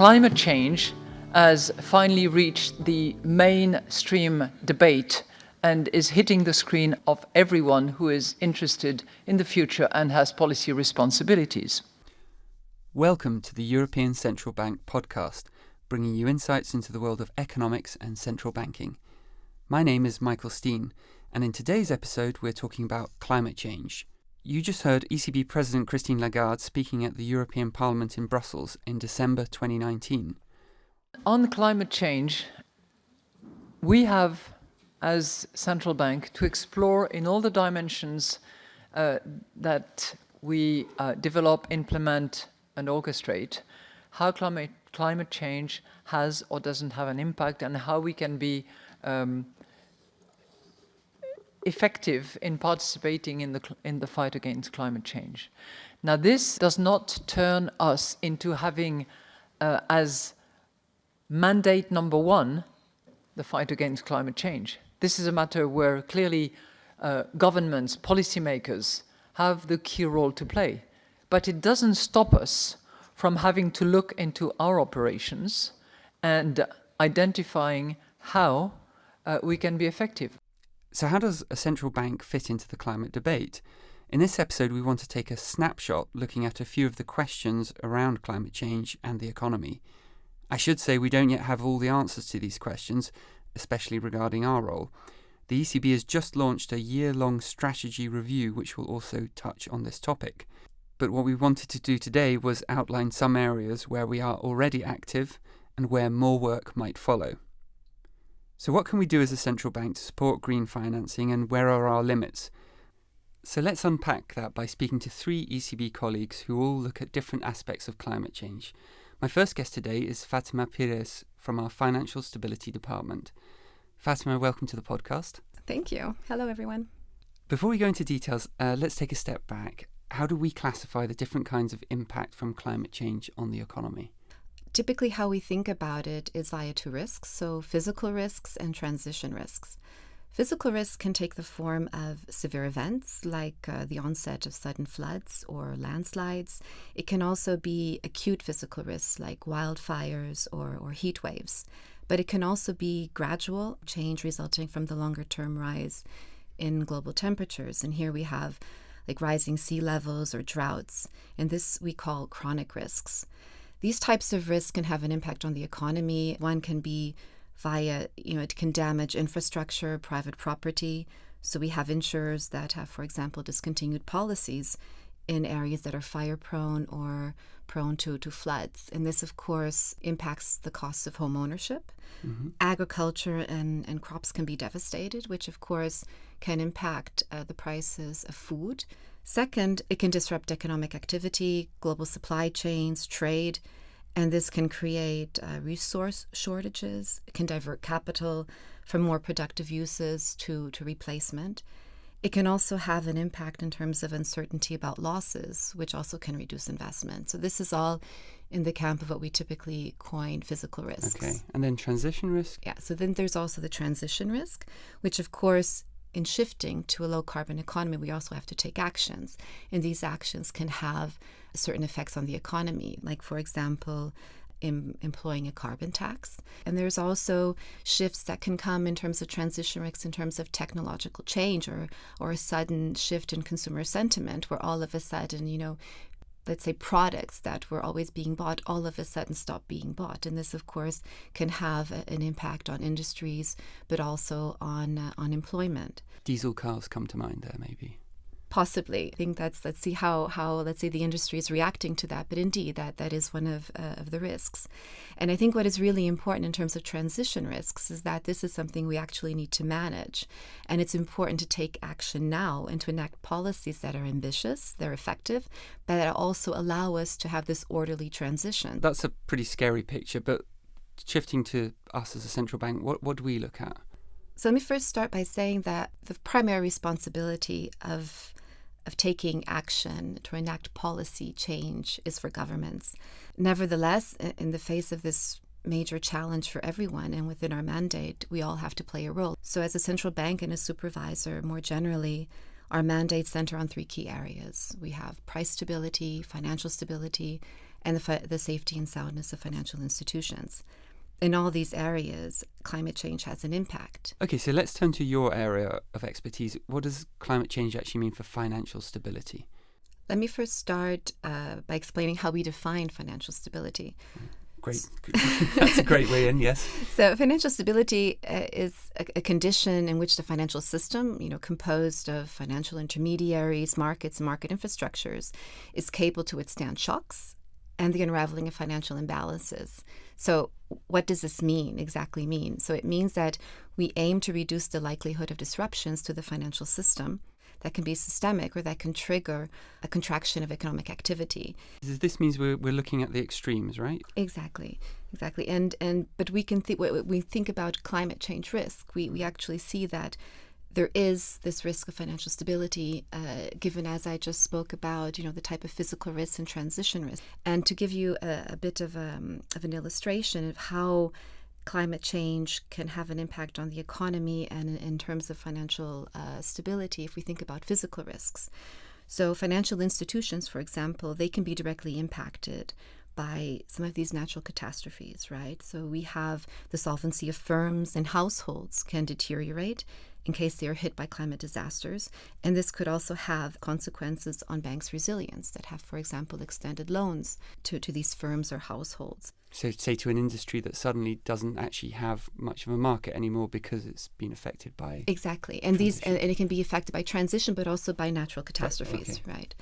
climate change has finally reached the mainstream debate and is hitting the screen of everyone who is interested in the future and has policy responsibilities. Welcome to the European Central Bank podcast, bringing you insights into the world of economics and central banking. My name is Michael Steen, and in today's episode, we're talking about climate change. You just heard ECB President Christine Lagarde speaking at the European Parliament in Brussels in December 2019. On climate change, we have, as central bank, to explore in all the dimensions uh, that we uh, develop, implement, and orchestrate how climate, climate change has or doesn't have an impact and how we can be um, effective in participating in the, in the fight against climate change. Now this does not turn us into having uh, as mandate number one the fight against climate change. This is a matter where clearly uh, governments, policymakers have the key role to play. But it doesn't stop us from having to look into our operations and identifying how uh, we can be effective. So, how does a central bank fit into the climate debate? In this episode, we want to take a snapshot looking at a few of the questions around climate change and the economy. I should say we don't yet have all the answers to these questions, especially regarding our role. The ECB has just launched a year long strategy review which will also touch on this topic. But what we wanted to do today was outline some areas where we are already active and where more work might follow. So, what can we do as a central bank to support green financing and where are our limits? So, let's unpack that by speaking to three ECB colleagues who all look at different aspects of climate change. My first guest today is Fatima Pires from our Financial Stability Department. Fatima, welcome to the podcast. Thank you. Hello, everyone. Before we go into details, uh, let's take a step back. How do we classify the different kinds of impact from climate change on the economy? Typically, how we think about it is via two risks so physical risks and transition risks. Physical risks can take the form of severe events like uh, the onset of sudden floods or landslides. It can also be acute physical risks like wildfires or, or heat waves. But it can also be gradual change resulting from the longer term rise in global temperatures. And here we have like rising sea levels or droughts. And this we call chronic risks. These types of risks can have an impact on the economy. One can be via, you know, it can damage infrastructure, private property. So we have insurers that have, for example, discontinued policies in areas that are fire prone or prone to, to floods. And this, of course, impacts the costs of home ownership. Mm-hmm. Agriculture and, and crops can be devastated, which, of course, can impact uh, the prices of food Second, it can disrupt economic activity, global supply chains, trade, and this can create uh, resource shortages. It can divert capital from more productive uses to, to replacement. It can also have an impact in terms of uncertainty about losses, which also can reduce investment. So, this is all in the camp of what we typically coin physical risks. Okay. And then transition risk? Yeah. So, then there's also the transition risk, which, of course, in shifting to a low carbon economy, we also have to take actions. And these actions can have certain effects on the economy, like, for example, in employing a carbon tax. And there's also shifts that can come in terms of transition risks, in terms of technological change or, or a sudden shift in consumer sentiment, where all of a sudden, you know, let's say products that were always being bought all of a sudden stop being bought. And this of course can have an impact on industries but also on uh, on employment. Diesel cars come to mind there maybe possibly. I think that's let's see how how let's say the industry is reacting to that. But indeed, that that is one of uh, of the risks. And I think what is really important in terms of transition risks is that this is something we actually need to manage, and it's important to take action now and to enact policies that are ambitious, they're effective, but that also allow us to have this orderly transition. That's a pretty scary picture, but shifting to us as a central bank, what what do we look at? So let me first start by saying that the primary responsibility of of taking action to enact policy change is for governments. Nevertheless, in the face of this major challenge for everyone and within our mandate, we all have to play a role. So, as a central bank and a supervisor, more generally, our mandates center on three key areas we have price stability, financial stability, and the, the safety and soundness of financial institutions. In all these areas, climate change has an impact. Okay, so let's turn to your area of expertise. What does climate change actually mean for financial stability? Let me first start uh, by explaining how we define financial stability. Great. That's a great way in, yes. So, financial stability uh, is a, a, condition in which the financial system, you know, composed of financial intermediaries, markets, and market infrastructures, is capable to withstand shocks and the unraveling of financial imbalances. So, what does this mean exactly mean? So, it means that we aim to reduce the likelihood of disruptions to the financial system that can be systemic or that can trigger a contraction of economic activity. This means we're, we're looking at the extremes, right? Exactly, exactly. And and but we can think we think about climate change risk, we we actually see that there is this risk of financial stability, uh, given as I just spoke about, you know, the type of physical risks and transition risks. And to give you a, a bit of, um, of an illustration of how climate change can have an impact on the economy and in, in terms of financial uh, stability if we think about physical risks. So, financial institutions, for example, they can be directly impacted by some of these natural catastrophes, right? So, we have the solvency of firms and households can deteriorate in case they are hit by climate disasters. And this could also have consequences on banks' resilience that have, for example, extended loans to, to these firms or households. So, say to an industry that suddenly doesn't actually have much of a market anymore because it's been affected by exactly, and transition. these and, and, it can be affected by transition, but also by natural catastrophes, right? right.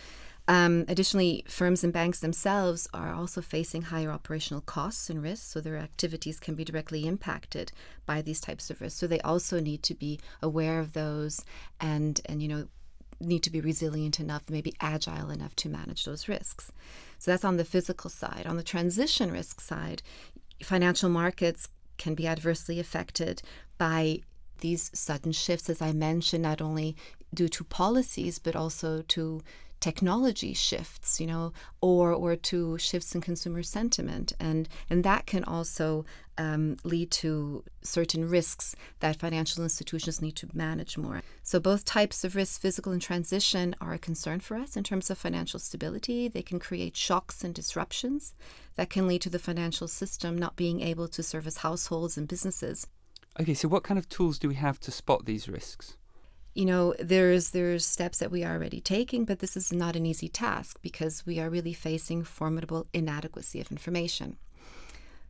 Um, additionally, firms and banks themselves are also facing higher operational costs and risks, so their activities can be directly impacted by these types of risks. So they also need to be aware of those and and you know need to be resilient enough, maybe agile enough to manage those risks. So that's on the physical side. On the transition risk side, financial markets can be adversely affected by these sudden shifts, as I mentioned, not only due to policies, but also to technology shifts, you know, or or to shifts in consumer sentiment, and and that can also um, lead to certain risks that financial institutions need to manage more. So both types of risks, physical and transition, are a concern for us in terms of financial stability. They can create shocks and disruptions that can lead to the financial system not being able to service households and businesses. Okay, so what kind of tools do we have to spot these risks? You know there's there's steps that we are already taking but this is not an easy task because we are really facing formidable inadequacy of information.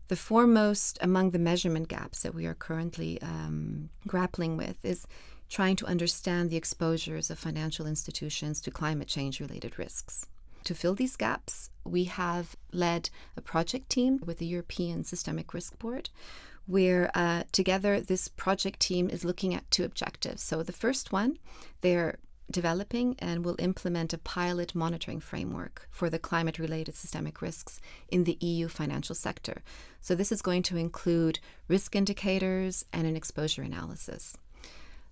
The foremost among the measurement gaps that we are currently um, grappling with is trying to understand the exposures of financial institutions to climate change related risks. To fill these gaps we have led a project team with the european systemic risk board where uh, together this project team is looking at two objectives. So the first one, they're developing and will implement a pilot monitoring framework for the climate related systemic risks in the EU financial sector. So this is going to include risk indicators and an exposure analysis.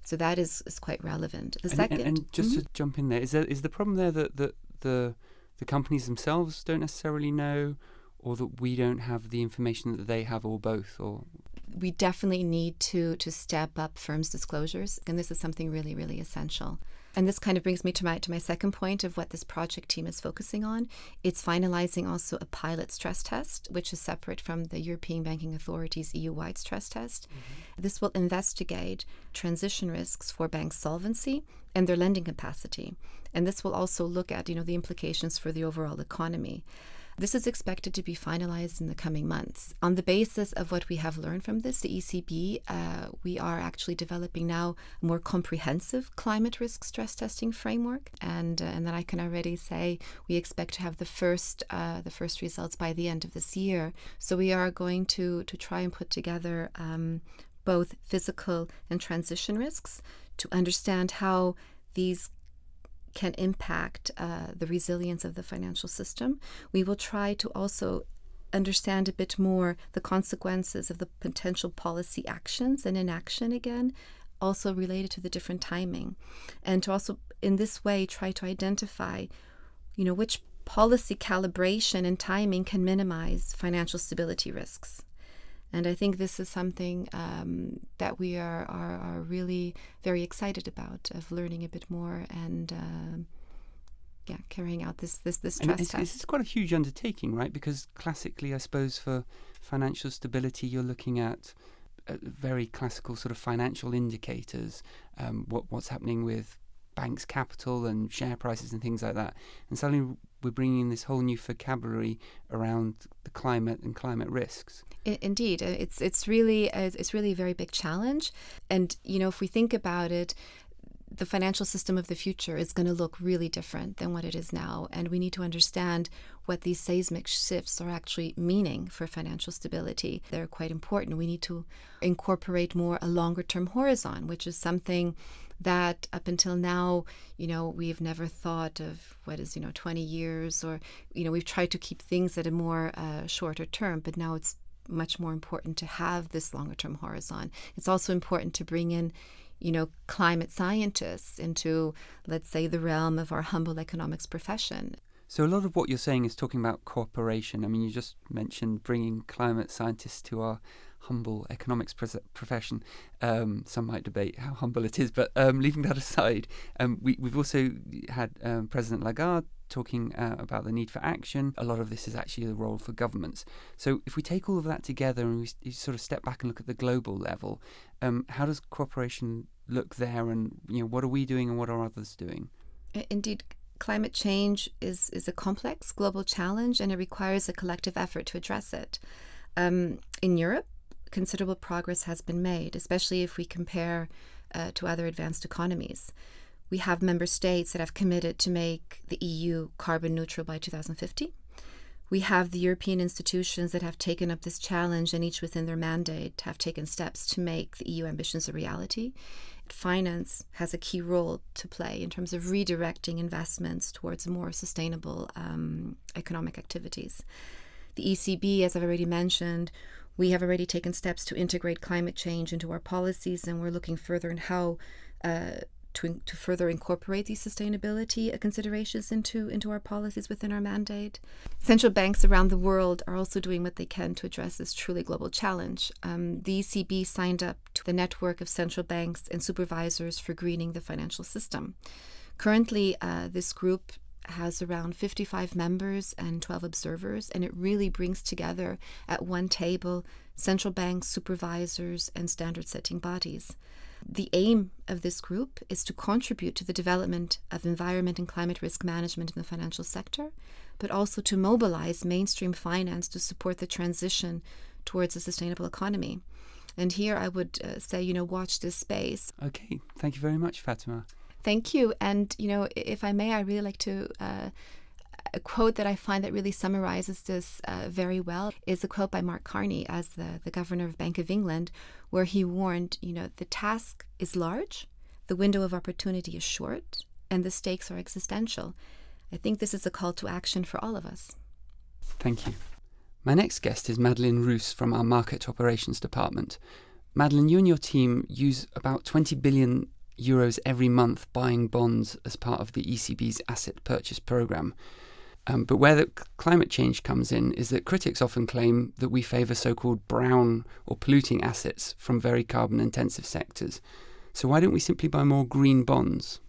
So that is, is quite relevant. The and, second, and, and just mm-hmm. to jump in there, is there is the problem there that, that the the companies themselves don't necessarily know, or that we don't have the information that they have, or both, or we definitely need to to step up firms' disclosures, and this is something really, really essential. And this kind of brings me to my to my second point of what this project team is focusing on. It's finalizing also a pilot stress test, which is separate from the European Banking Authority's EU-wide stress test. Mm-hmm. This will investigate transition risks for bank solvency and their lending capacity, and this will also look at you know the implications for the overall economy. This is expected to be finalized in the coming months. On the basis of what we have learned from this, the ECB, uh, we are actually developing now a more comprehensive climate risk stress testing framework, and uh, and then I can already say we expect to have the first uh, the first results by the end of this year. So we are going to to try and put together um, both physical and transition risks to understand how these can impact uh, the resilience of the financial system. We will try to also understand a bit more the consequences of the potential policy actions and inaction again, also related to the different timing, and to also in this way try to identify, you know, which policy calibration and timing can minimize financial stability risks. And I think this is something um, that we are, are, are, really very excited about, of learning a bit more and uh, yeah carrying out this this this And stress test. it's quite a huge undertaking, right? Because classically, I suppose for financial stability, you're looking at uh, very classical sort of financial indicators, um, what what's happening with banks' capital and share prices and things like that. And suddenly, we're bringing in this whole new vocabulary around the climate and climate risks. Indeed, uh, it's it's really uh, it's really a very big challenge, and you know if we think about it, the financial system of the future is going to look really different than what it is now, and we need to understand what these seismic shifts are actually meaning for financial stability. They're quite important. We need to incorporate more a longer term horizon, which is something that up until now, you know, we've never thought of what is, you know, 20 years or, you know, we've tried to keep things at a more uh, shorter term, but now it's much more important to have this longer term horizon. It's also important to bring in, you know, climate scientists into, let's say, the realm of our humble economics profession. So a lot of what you're saying is talking about cooperation. I mean, you just mentioned bringing climate scientists to our humble economics profession. Um, some might debate how humble it is, but um, leaving that aside, um, we, we've also had um, President Lagarde talking uh, about the need for action. A lot of this is actually the role for governments. So if we take all of that together and we sort of step back and look at the global level, um, how does cooperation look there, and you know what are we doing and what are others doing? Indeed, climate change is, is a complex global challenge and it requires a collective effort to address it. Um, in Europe, considerable progress has been made, especially if we compare uh, to other advanced economies. We have member states that have committed to make the EU carbon neutral by 2050. We have the European institutions that have taken up this challenge and each within their mandate have taken steps to make the EU ambitions a reality. Finance has a key role to play in terms of redirecting investments towards more sustainable um, economic activities. The ECB, as I've already mentioned, we have already taken steps to integrate climate change into our policies, and we're looking further in how uh, to, to further incorporate these sustainability considerations into, into our policies within our mandate. Central banks around the world are also doing what they can to address this truly global challenge. Um, the ECB signed up to the network of central banks and supervisors for greening the financial system. Currently, uh, this group has around 55 members and 12 observers, and it really brings together at one table central banks, supervisors, and standard setting bodies. The aim of this group is to contribute to the development of environment and climate risk management in the financial sector, but also to mobilize mainstream finance to support the transition towards a sustainable economy. And here I would uh, say, you know, watch this space. Okay, thank you very much, Fatima. Thank you. And, you know, if I may, I really like to. Uh, a quote that I find that really summarizes this uh, very well is a quote by Mark Carney as the, the governor of Bank of England, where he warned, you know, the task is large, the window of opportunity is short, and the stakes are existential. I think this is a call to action for all of us. Thank you. My next guest is Madeline Roos from our Market Operations Department. Madeline, you and your team use about 20 billion euros every month buying bonds as part of the ECB's asset purchase program. Um, but where the climate change comes in is that critics often claim that we favour so called brown or polluting assets from very carbon intensive sectors. So why don't we simply buy more green bonds?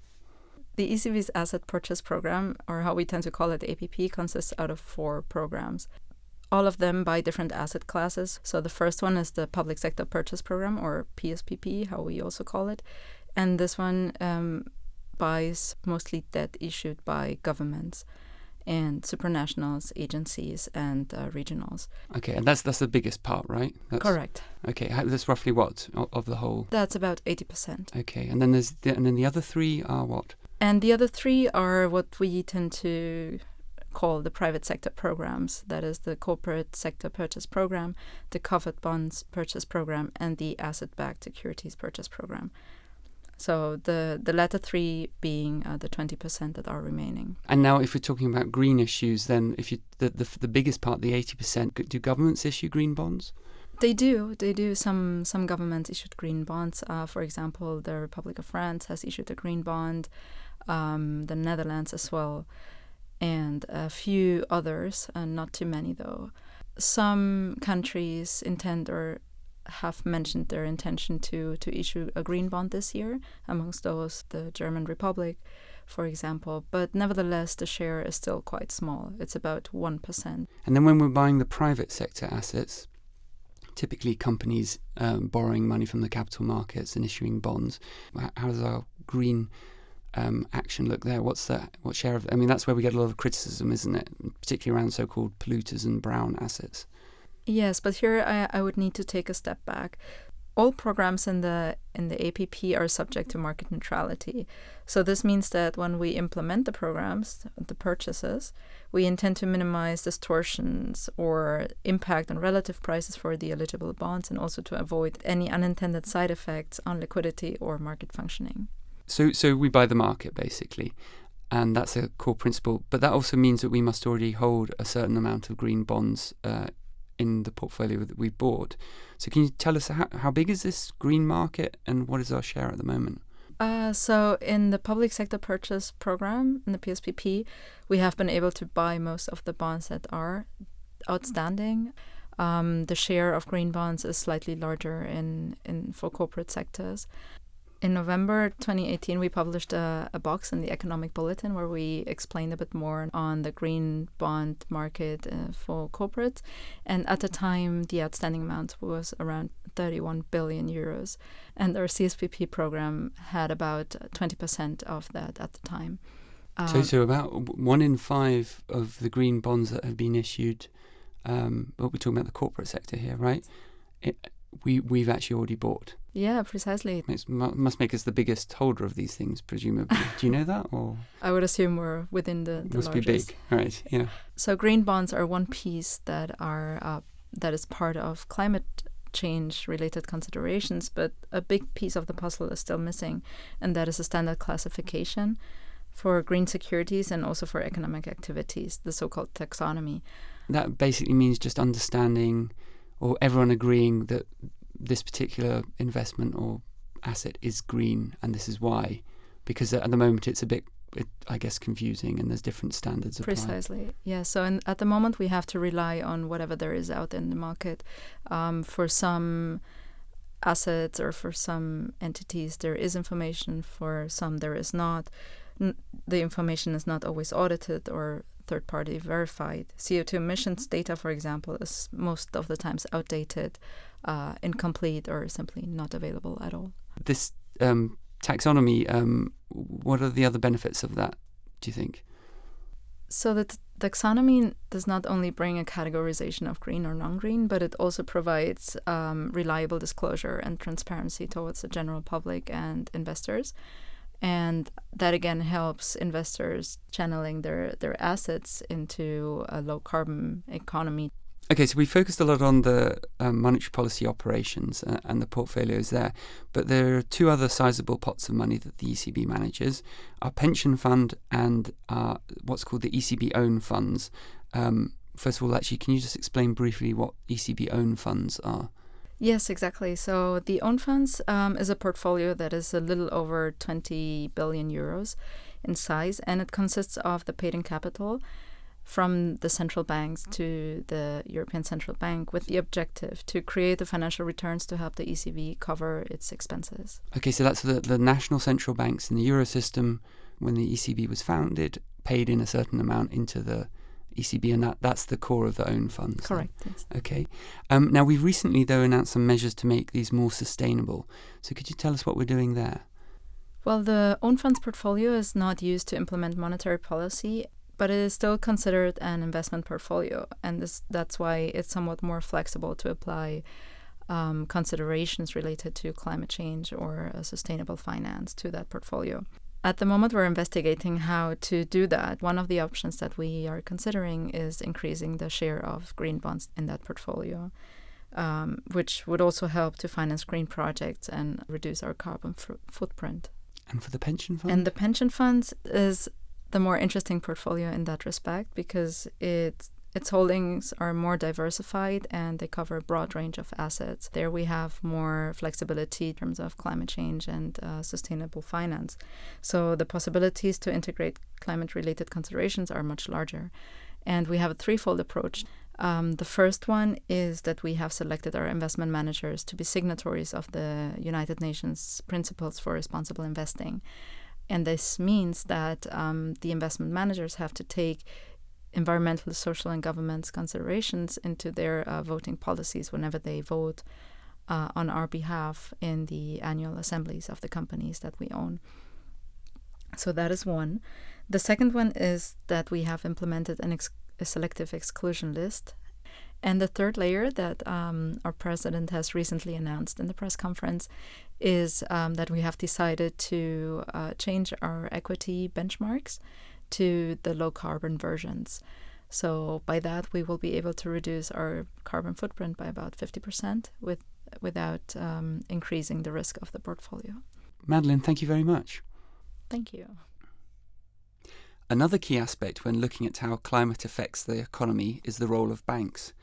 The ECB's asset purchase program, or how we tend to call it APP, consists out of four programs. All of them by different asset classes. So the first one is the public sector purchase program, or PSPP, how we also call it. And this one um, buys mostly debt issued by governments and supranationals, agencies, and uh, regionals. Okay, and that's that's the biggest part, right? That's, Correct. Okay, how, that's roughly what of the whole. That's about 80%. Okay, and then there's the, and then the other three are what? And the other three are what we tend to call the private sector programs. That is the corporate sector purchase program, the covered bonds purchase program, and the asset backed securities purchase program. So the, the latter three being uh, the 20% that are remaining. And now, if we're talking about green issues, then if you the the, the biggest part, the eighty percent, do governments issue green bonds? They do. They do. Some some governments issued green bonds. Uh, for example, the Republic of France has issued a green bond. Um, the Netherlands as well, and a few others. Uh, not too many though. Some countries intend or have mentioned their intention to to issue a green bond this year. Amongst those, the German Republic. for example. But nevertheless, the share is still quite small. It's about 1%. And then when we're buying the private sector assets, typically companies um, borrowing money from the capital markets and issuing bonds, how does our green um, action look there? What's that? What share of? I mean, that's where we get a lot of criticism, isn't it? Particularly around so-called polluters and brown assets. Yes, but here I, I would need to take a step back all programs in the in the APP are subject to market neutrality. So this means that when we implement the programs, the purchases, we intend to minimize distortions or impact on relative prices for the eligible bonds and also to avoid any unintended side effects on liquidity or market functioning. So so we buy the market basically. And that's a core principle. But that also means that we must already hold a certain amount of green bonds uh, in the portfolio that we bought. So can you tell us how, how big is this green market and what is our share at the moment? Uh, so in the public sector purchase program in the PSPP, we have been able to buy most of the bonds that are outstanding. Um, the share of green bonds is slightly larger in, in for corporate sectors in November 2018, we published a, a, box in the Economic Bulletin where we explained a bit more on the green bond market uh, for corporates. And at the time, the outstanding amount was around 31 billion euros. And our CSPP program had about 20% of that at the time. so, um, so about one in five of the green bonds that have been issued, um, well, we're talking about the corporate sector here, right? It, we we've actually already bought. Yeah, precisely. It must make us the biggest holder of these things, presumably. Do you know that, or I would assume we're within the, the must largest. be big, right? Yeah. So green bonds are one piece that are uh, that is part of climate change related considerations, but a big piece of the puzzle is still missing, and that is a standard classification for green securities and also for economic activities, the so-called taxonomy. That basically means just understanding or everyone agreeing that this particular investment or asset is green and this is why because at the moment it's a bit it, I guess confusing and there's different standards applied. Precisely, yeah. So in, at the moment we have to rely on whatever there is out in the market. Um, for some assets or for some entities, there is information. For some, there is not. N- the information is not always audited or third party verified. CO2 emissions data, for example, is most of the times outdated, uh, incomplete, or simply not available at all. This um, taxonomy, um, what are the other benefits of that, do you think? So the taxonomy does not only bring a categorization of green or non-green, but it also provides um, reliable disclosure and transparency towards the general public and investors and that again helps investors channeling their their assets into a low carbon economy. Okay, so we focused a lot on the um, monetary policy operations uh, and the portfolios there, but there are two other sizable pots of money that the ECB manages: our pension fund and our, what's called the ECB own funds. Um, first of all, actually, can you just explain briefly what ECB own funds are? Yes, exactly. So the own funds um, is a portfolio that is a little over 20 billion euros in size, and it consists of the paid in capital from the central banks to the European Central Bank with the objective to create the financial returns to help the ECB cover its expenses. Okay, so that's the, the national central banks in the euro system, when the ECB was founded, paid in a certain amount into the ECB, and that, that's the core of the own funds. Correct. Yes. Okay. Um, now, we've recently, though, announced some measures to make these more sustainable. So, could you tell us what we're doing there? Well, the own funds portfolio is not used to implement monetary policy, but it is still considered an investment portfolio, and this, that's why it's somewhat more flexible to apply um, considerations related to climate change or sustainable finance to that portfolio. At the moment, we're investigating how to do that. One of the options that we are considering is increasing the share of green bonds in that portfolio, um, which would also help to finance green projects and reduce our carbon f- footprint. And for the pension fund? And the pension funds is the more interesting portfolio in that respect because it its holdings are more diversified and they cover a broad range of assets. There we have more flexibility in terms of climate change and uh, sustainable finance. So the possibilities to integrate climate related considerations are much larger. And we have a threefold approach. Um, the first one is that we have selected our investment managers to be signatories of the United Nations Principles for Responsible Investing. And this means that um, the investment managers have to take environmental, social, and governance considerations into their uh, voting policies whenever they vote uh, on our behalf in the annual assemblies of the companies that we own. So that is one. The second one is that we have implemented an ex- a selective exclusion list. And the third layer that um, our president has recently announced in the press conference is um, that we have decided to uh, change our equity benchmarks to the low carbon versions. So by that, we will be able to reduce our carbon footprint by about 50% with, without um, increasing the risk of the portfolio. Madeline, thank you very much. Thank you. Another key aspect when looking at how climate affects the economy is the role of banks.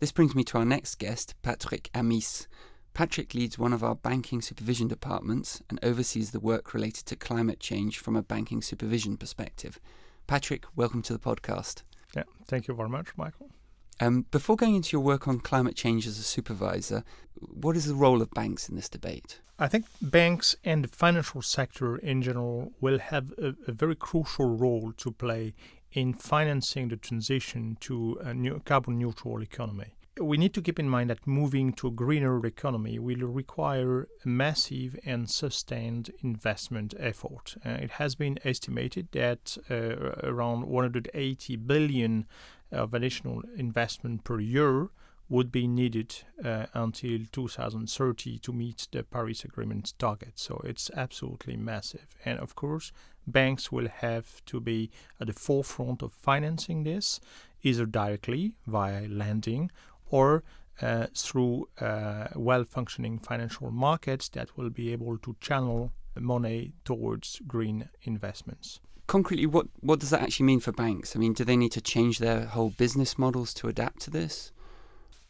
This brings me to our next guest, Patrick Amis. Patrick leads one of our banking supervision departments and oversees the work related to climate change from a banking supervision perspective. Patrick, welcome to the podcast. Yeah, thank you very much, Michael. Um, before going into your work on climate change as a supervisor, what is the role of banks in this debate? I think banks and the financial sector in general will have a, a very crucial role to play in financing the transition to a new carbon neutral economy. We need to keep in mind that moving to a greener economy will require a massive and sustained investment effort. Uh, it has been estimated that uh, around 180 billion of additional investment per year would be needed uh, until 2030 to meet the Paris Agreement target. So it's absolutely massive. And of course, banks will have to be at the forefront of financing this, either directly via lending or uh, through uh, well functioning financial markets that will be able to channel money towards green investments concretely, what, what does that actually mean for banks? I mean, do they need to change their whole business models to adapt to this?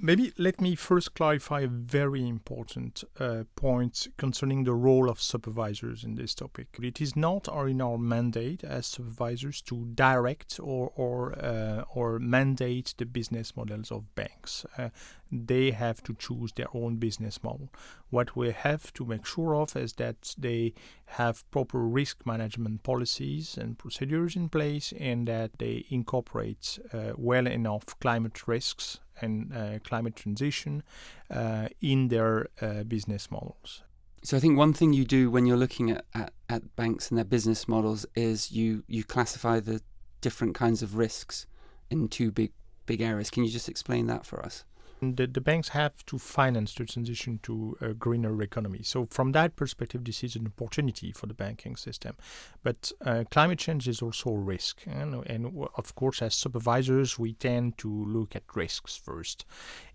Maybe let me first clarify a very important uh, point concerning the role of supervisors in this topic. It is not our, in our mandate as supervisors to direct or or uh, or mandate the business models of banks. Uh, they have to choose their own business model. What we have to make sure of is that they have proper risk management policies and procedures in place and that they incorporate uh, well enough climate risks and uh, climate transition uh, in their uh, business models. So I think one thing you do when you're looking at, at, at banks and their business models is you, you classify the different kinds of risks in two big big areas. Can you just explain that for us? The, the banks have to finance the transition to a greener economy. So, from that perspective, this is an opportunity for the banking system. But uh, climate change is also a risk. And, and, of course, as supervisors, we tend to look at risks first.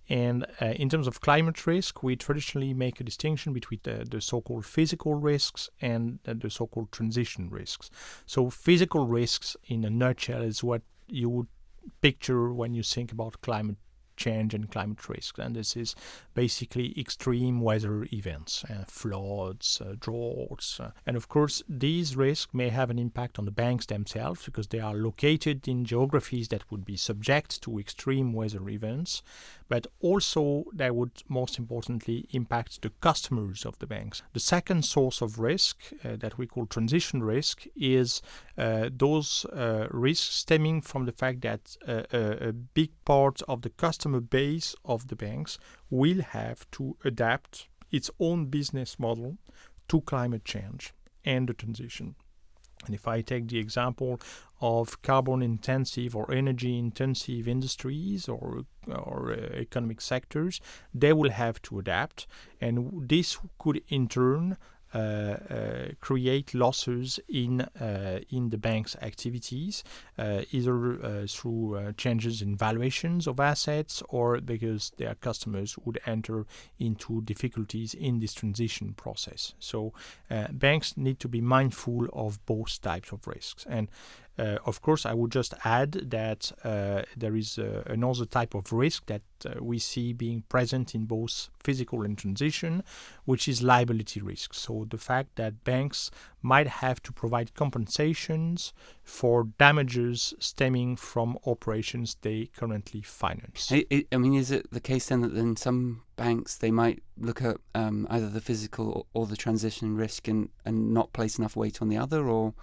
And uh, in terms of climate risk, we traditionally make a distinction between the, the so called physical risks and the so called transition risks. So, physical risks, in a nutshell, is what you would picture when you think about climate change and climate risk. And this is basically extreme weather events, uh, floods, uh, droughts. Uh, and of course, these risks may have an impact on the banks themselves because they are located in geographies that would be subject to extreme weather events but also they would most importantly impact the customers of the banks. The second source of risk uh, that we call transition risk is uh, those uh, risks stemming from the fact that uh, a, a big part of the customer base of the banks will have to adapt its own business model to climate change and the transition. And if I take the example of carbon intensive or energy intensive industries or, or uh, economic sectors, they will have to adapt. And this could in turn Uh, uh, create losses in uh, in the bank's activities, uh, either through changes in valuations of assets or because their customers would enter into difficulties in this transition process. So banks need to be mindful of both types of risks and Uh, of course, I would just add that uh, there is uh, another type of risk that uh, we see being present in both physical and transition, which is liability risk. So the fact that banks might have to provide compensations for damages stemming from operations they currently finance. I, I mean, is it the case then that in some banks they might look at um, either the physical or, or the transition risk and, and not place enough weight on the other, or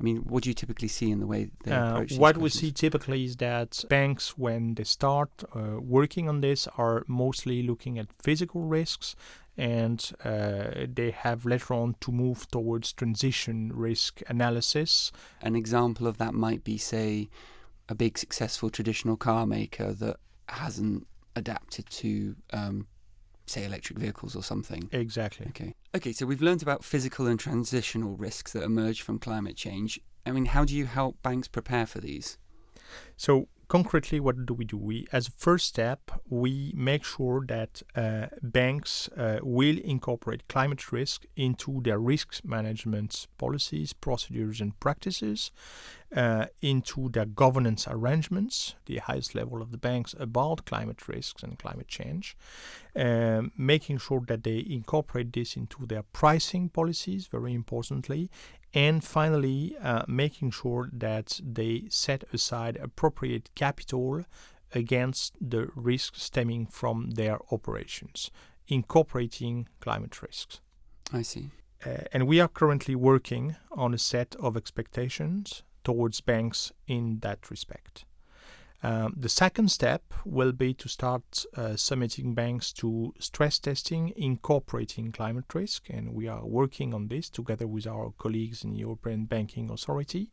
I mean, what do you typically see in the way they Uh, approach what we see typically is that banks, when they start uh, working on this, are mostly looking at physical risks, and uh, they have later on to move towards transition risk analysis. An example of that might be, say, a big successful traditional car maker that hasn't adapted to, um, say, electric vehicles or something. Exactly. Okay. Okay, so we've learned about physical and transitional risks that emerge from climate change. I mean, how do you help banks prepare for these? So concretely, what do we do? We, as a first step, we make sure that uh, banks uh, will incorporate climate risk into their risk management policies, procedures, and practices, uh, into their governance arrangements, the highest level of the banks about climate risks and climate change, um, making sure that they incorporate this into their pricing policies, very importantly, and finally uh, making sure that they set aside appropriate capital against the risks stemming from their operations, incorporating climate risks. I see. Uh, and we are currently working on a set of expectations towards banks in that respect. Um, the second step will be to start uh, submitting banks to stress testing incorporating climate risk, and we are working on this together with our colleagues in the European Banking Authority.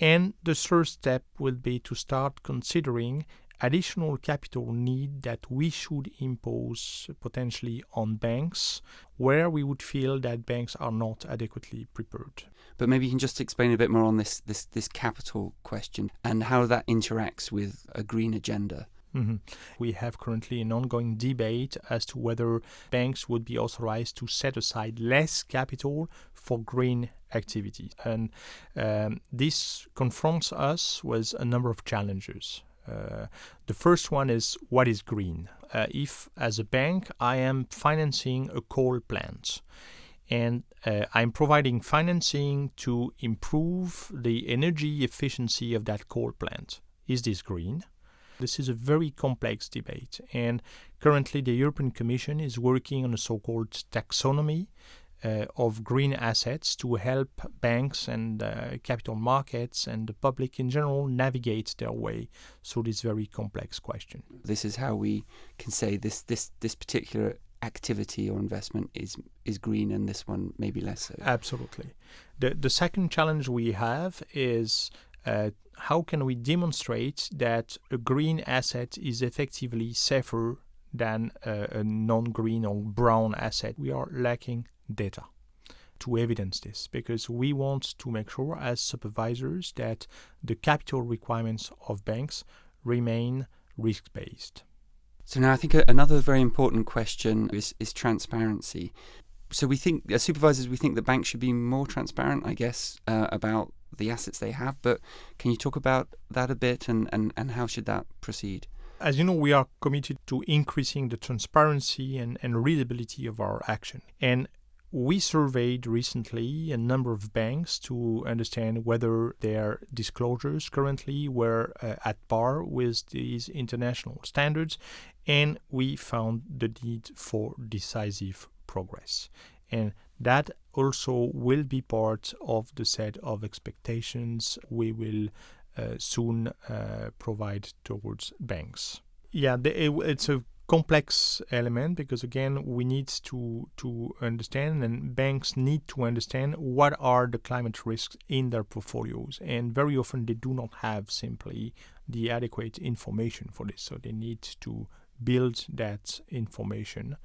And the third step will be to start considering additional capital need that we should impose potentially on banks where we would feel that banks are not adequately prepared. But maybe you can just explain a bit more on this this this capital question and how that interacts with a green agenda. Mhm. We have currently an ongoing debate as to whether banks would be authorized to set aside less capital for green activities. And um, this confronts us with a number of challenges. Uh, the first one is what is green? Uh, if, as a bank, I am financing a coal plant and uh, I'm providing financing to improve the energy efficiency of that coal plant, is this green? This is a very complex debate, and currently the European Commission is working on a so called taxonomy uh, of green assets to help banks and uh, capital markets and the public in general navigate their way through this very complex question. This is how we can say this this this particular activity or investment is is green and this one maybe less so. Absolutely. The, the second challenge we have is uh, how can we demonstrate that a green asset is effectively safer than a non green or brown asset? We are lacking data to evidence this because we want to make sure, as supervisors, that the capital requirements of banks remain risk based. So now I think another very important question is, is transparency. So we think, as supervisors, we think that banks should be more transparent, I guess, uh, about the assets they have. But can you talk about that a bit and, and, and how should that proceed? As you know, we are committed to increasing the transparency and, and readability of our action. And we surveyed recently a number of banks to understand whether their disclosures currently were uh, at par with these international standards, and we found the need for decisive progress. And that also will be part of the set of expectations we will uh, soon uh, provide towards banks. Yeah, it's a complex element because again we need to to understand and banks need to understand what are the climate risks in their portfolios. And very often they do not have simply the adequate information for this. So they need to build that information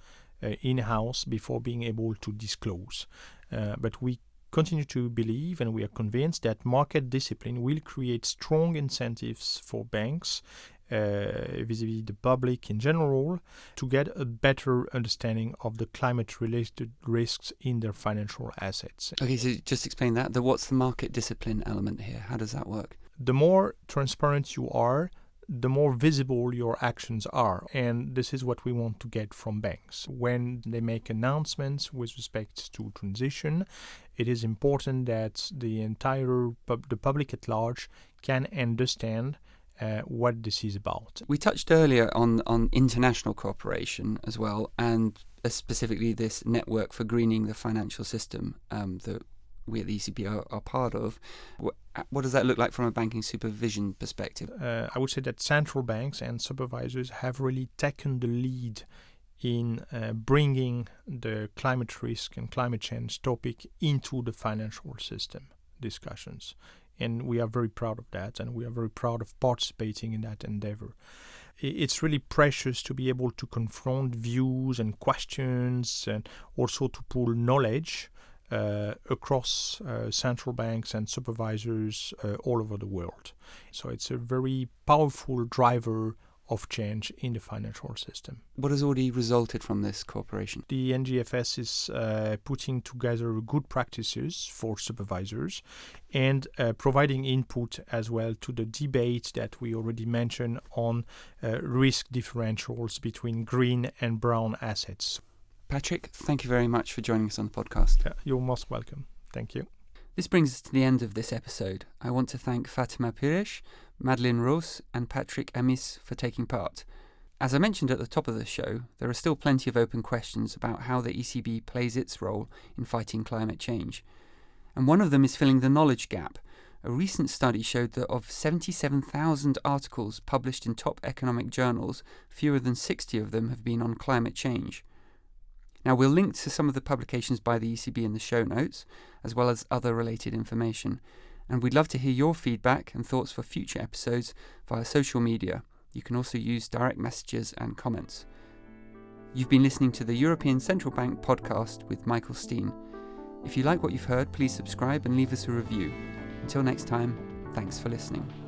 uh, in-house before being able to disclose. Uh, but we continue to believe and we are convinced that market discipline will create strong incentives for banks uh, vis-à-vis the public in general to get a better understanding of the climate-related risks in their financial assets. Okay, so just explain that. The what's the market discipline element here? How does that work? The more transparent you are, the more visible your actions are. And this is what we want to get from banks. When they make announcements with respect to transition, it is important that the entire pub- the public at large can understand uh, what this is about. We touched earlier on, on international cooperation as well, and uh, specifically this network for greening the financial system um, that we at the ECB are, are part of. What, what, does that look like from a banking supervision perspective? Uh, I would say that central banks and supervisors have really taken the lead in uh, bringing the climate risk and climate change topic into the financial system discussions. And we are very proud of that, and we are very proud of participating in that endeavor. It's really precious to be able to confront views and questions, and also to pool knowledge uh, across uh, central banks and supervisors uh, all over the world. So it's a very powerful driver of change in the financial system. What has already resulted from this cooperation? The NGFS is uh, putting together good practices for supervisors and uh, providing input as well to the debate that we already mentioned on uh, risk differentials between green and brown assets. Patrick, thank you very much for joining us on the podcast. Yeah, you're most welcome. Thank you. This brings us to the end of this episode. I want to thank Fatima Pires, Madeleine Rose, and Patrick Amis for taking part. As I mentioned at the top of the show, there are still plenty of open questions about how the ECB plays its role in fighting climate change. And one of them is filling the knowledge gap. A recent study showed that of 77,000 articles published in top economic journals, fewer than 60 of them have been on climate change. Now, we'll link to some of the publications by the ECB in the show notes, as well as other related information. And we'd love to hear your feedback and thoughts for future episodes via social media. You can also use direct messages and comments. You've been listening to the European Central Bank podcast with Michael Steen. If you like what you've heard, please subscribe and leave us a review. Until next time, thanks for listening.